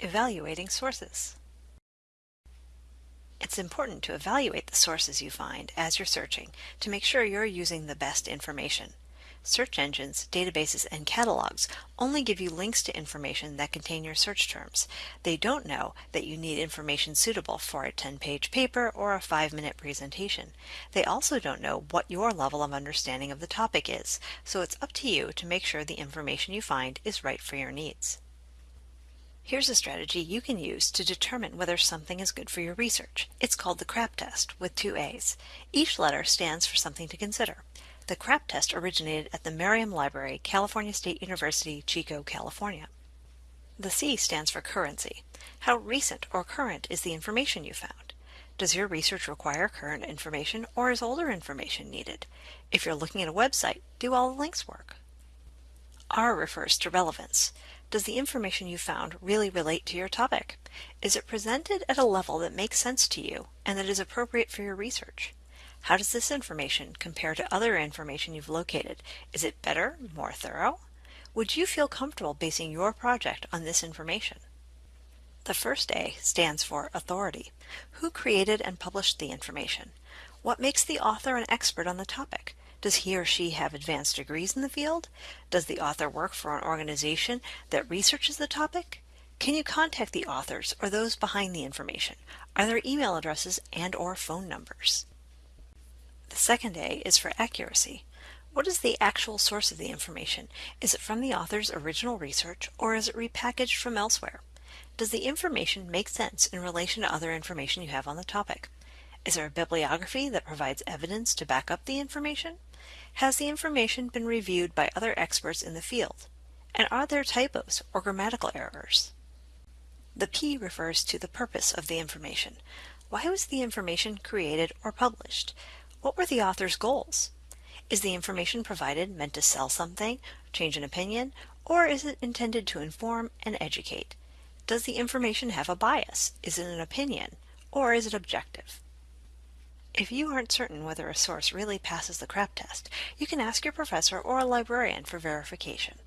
Evaluating sources. It's important to evaluate the sources you find as you're searching to make sure you're using the best information. Search engines, databases, and catalogs only give you links to information that contain your search terms. They don't know that you need information suitable for a 10-page paper or a 5-minute presentation. They also don't know what your level of understanding of the topic is, so it's up to you to make sure the information you find is right for your needs. Here's a strategy you can use to determine whether something is good for your research. It's called the CRAP test with two A's. Each letter stands for something to consider. The CRAP test originated at the Meriam Library, California State University, Chico, California. The C stands for currency. How recent or current is the information you found? Does your research require current information or is older information needed? If you're looking at a website, do all the links work? R refers to relevance. Does the information you found really relate to your topic? Is it presented at a level that makes sense to you and that is appropriate for your research? How does this information compare to other information you've located? Is it better, more thorough? Would you feel comfortable basing your project on this information? The first A stands for authority. Who created and published the information? What makes the author an expert on the topic? Does he or she have advanced degrees in the field? Does the author work for an organization that researches the topic? Can you contact the authors or those behind the information? Are there email addresses and or phone numbers? The second A is for accuracy. What is the actual source of the information? Is it from the author's original research or is it repackaged from elsewhere? Does the information make sense in relation to other information you have on the topic? Is there a bibliography that provides evidence to back up the information? Has the information been reviewed by other experts in the field? And are there typos or grammatical errors? The P refers to the purpose of the information. Why was the information created or published? What were the author's goals? Is the information provided meant to sell something, change an opinion, or is it intended to inform and educate? Does the information have a bias? Is it an opinion, or is it objective? If you aren't certain whether a source really passes the CRAP test, you can ask your professor or a librarian for verification.